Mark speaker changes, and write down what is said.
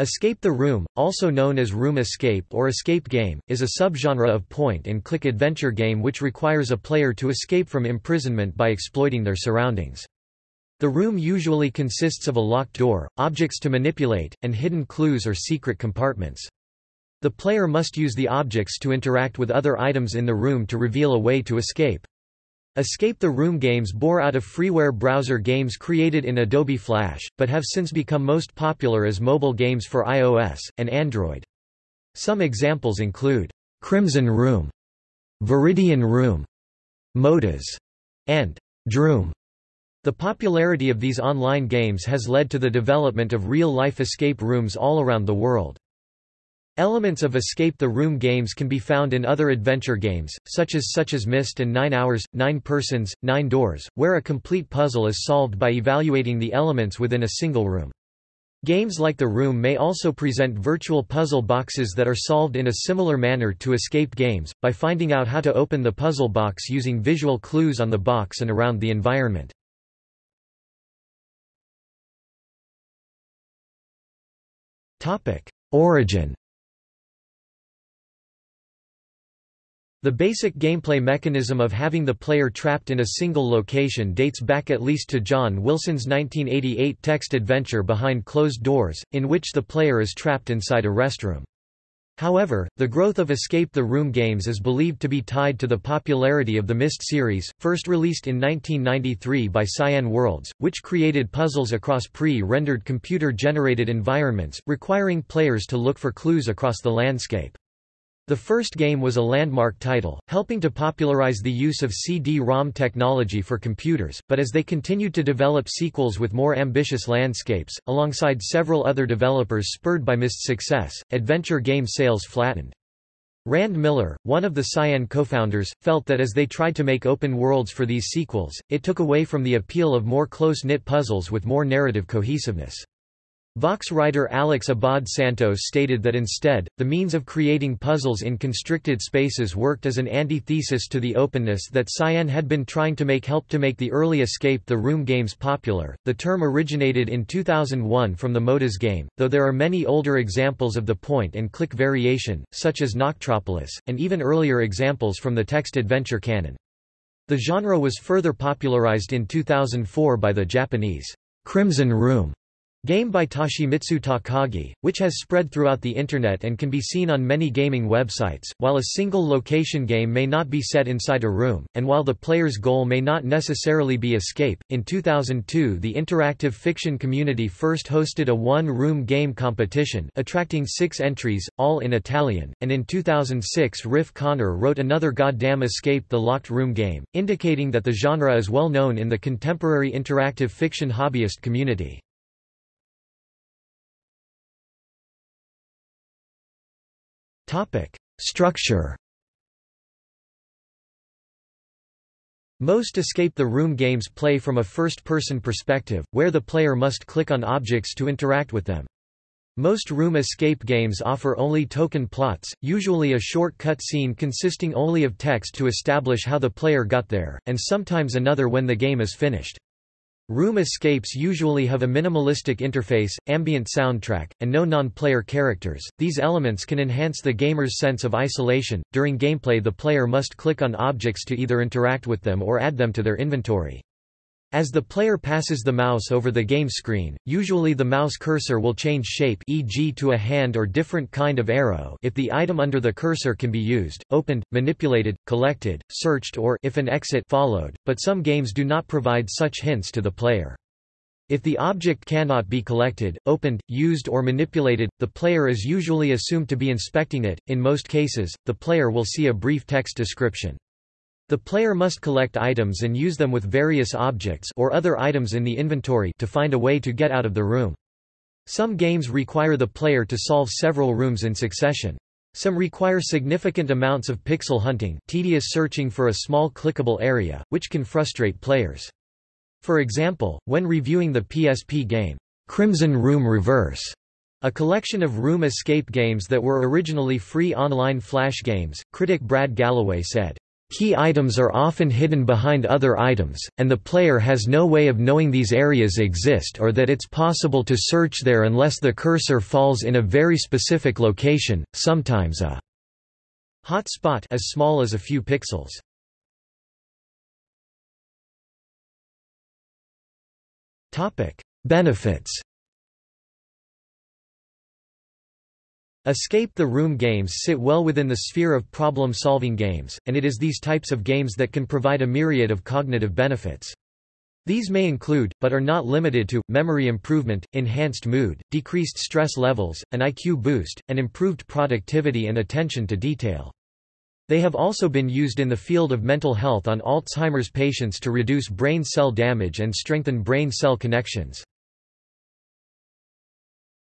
Speaker 1: Escape the Room, also known as Room Escape or Escape Game, is a subgenre of point-and-click adventure game which requires a player to escape from imprisonment by exploiting their surroundings. The room usually consists of a locked door, objects to manipulate, and hidden clues or secret compartments. The player must use the objects to interact with other items in the room to reveal a way to escape. Escape the Room games bore out of freeware browser games created in Adobe Flash, but have since become most popular as mobile games for iOS, and Android. Some examples include, Crimson Room, Viridian Room, MOTAS, and Droom. The popularity of these online games has led to the development of real-life escape rooms all around the world. Elements of Escape the Room games can be found in other adventure games, such as such as Myst and Nine Hours, Nine Persons, Nine Doors, where a complete puzzle is solved by evaluating the elements within a single room. Games like The Room may also present virtual puzzle boxes that are solved in a similar manner to escape games, by finding out how to open the puzzle box using visual clues on the box and around the environment. Origin The basic gameplay mechanism of having the player trapped in a single location dates back at least to John Wilson's 1988 text adventure Behind Closed Doors, in which the player is trapped inside a restroom. However, the growth of Escape the Room games is believed to be tied to the popularity of the Myst series, first released in 1993 by Cyan Worlds, which created puzzles across pre-rendered computer-generated environments, requiring players to look for clues across the landscape. The first game was a landmark title, helping to popularize the use of CD-ROM technology for computers, but as they continued to develop sequels with more ambitious landscapes, alongside several other developers spurred by Myst's success, adventure game sales flattened. Rand Miller, one of the Cyan co-founders, felt that as they tried to make open worlds for these sequels, it took away from the appeal of more close-knit puzzles with more narrative cohesiveness. Vox writer Alex Abad Santos stated that instead, the means of creating puzzles in constricted spaces worked as an antithesis to the openness that Cyan had been trying to make help to make the early Escape the Room games popular. The term originated in 2001 from the MOTAS game, though there are many older examples of the point and click variation, such as Noctropolis, and even earlier examples from the text adventure canon. The genre was further popularized in 2004 by the Japanese Crimson Room Game by Toshimitsu Takagi, which has spread throughout the Internet and can be seen on many gaming websites, while a single location game may not be set inside a room, and while the player's goal may not necessarily be escape. In 2002 the interactive fiction community first hosted a one-room game competition attracting six entries, all in Italian, and in 2006 Riff Connor wrote another Goddamn Escape the Locked Room game, indicating that the genre is well known in the contemporary interactive fiction hobbyist community. Structure. Most Escape the Room games play from a first-person perspective, where the player must click on objects to interact with them. Most room escape games offer only token plots, usually a short cut scene consisting only of text to establish how the player got there, and sometimes another when the game is finished. Room escapes usually have a minimalistic interface, ambient soundtrack, and no non-player characters. These elements can enhance the gamer's sense of isolation. During gameplay, the player must click on objects to either interact with them or add them to their inventory. As the player passes the mouse over the game screen, usually the mouse cursor will change shape e.g. to a hand or different kind of arrow if the item under the cursor can be used, opened, manipulated, collected, searched or if an exit followed, but some games do not provide such hints to the player. If the object cannot be collected, opened, used or manipulated, the player is usually assumed to be inspecting it. In most cases, the player will see a brief text description. The player must collect items and use them with various objects or other items in the inventory to find a way to get out of the room. Some games require the player to solve several rooms in succession. Some require significant amounts of pixel hunting tedious searching for a small clickable area, which can frustrate players. For example, when reviewing the PSP game, Crimson Room Reverse, a collection of room escape games that were originally free online flash games, critic Brad Gallaway said, Key items are often hidden behind other items, and the player has no way of knowing these areas exist or that it's possible to search there unless the cursor falls in a very specific location, sometimes a hot spot as small as a few pixels. Benefits Escape the Room games sit well within the sphere of problem-solving games, and it is these types of games that can provide a myriad of cognitive benefits. These may include, but are not limited to, memory improvement, enhanced mood, decreased stress levels, an IQ boost, and improved productivity and attention to detail. They have also been used in the field of mental health on Alzheimer's patients to reduce brain cell damage and strengthen brain cell connections.